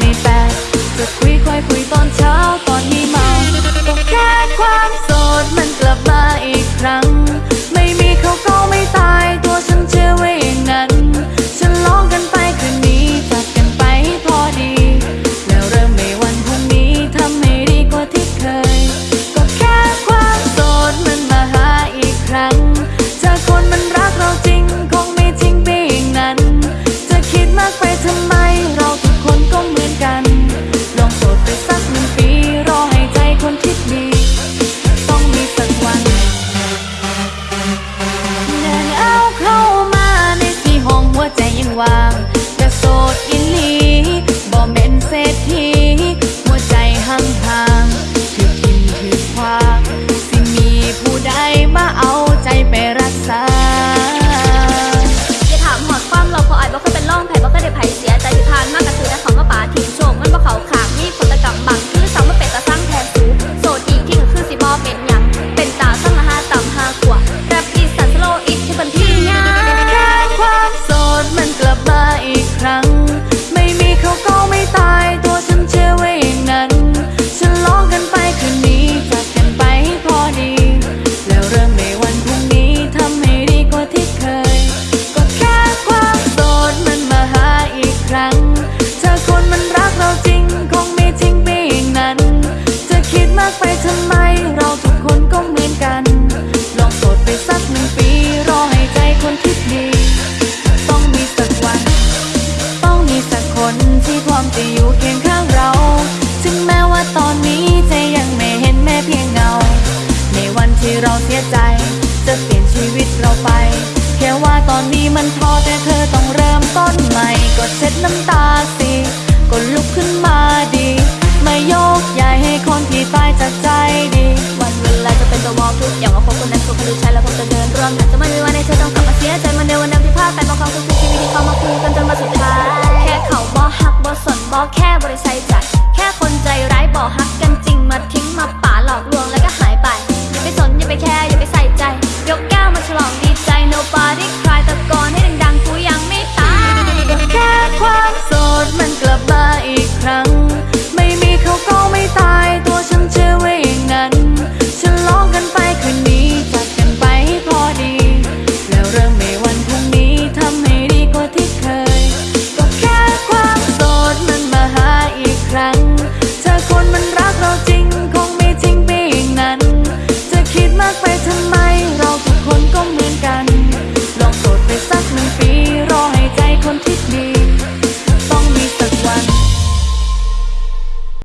ม่แปลจะคุยค่อยคุยตอนเช้าตอนนี้เมาก็แค่ความโสดมันกลับมาอีกครั้ง ไม่มีเขาก็ไม่ตายตัวฉันเชื่อไว้อย่างนั้นฉันลองกันไปคืนนี้จัดกันไปให้พอดี แล้วเริ่มในวันพรุ่งนี้ทำให้ดีกว่าที่เคย ก็แค่ความโสดมันมาหาอีกครั้งถ้าคนมันรักเราจริงคงไม่ทิ้งไปอย่างนั้นจะคิดมากไปทำไม กระโสดอิลีบ่เม้นเศรษฐีหัวใจห่างๆถือกินถือคว้าสิมีผู้ใดมาเอา็ดน้ำตาสิก็ลุกขึ้นมาดี ไม่โยกย้ายให้คนที่ตายจากใจดี วันเวลาจะเป็นตัวบอกทุกอย่างว่าคนคนนั้นถูกคนดูใช่แล้วคงจะเดินร่วมกันจะไม่มีวันให้เธอต้องกลับมาเสียใจเหมันในวันนั้นที่พลาดไปบางครั้งทุกชีวิตที่เขามาคุยกันจนมาสุดท้าย แค่เขาบ่หักบ่สนบ่แค่บริส่ใจ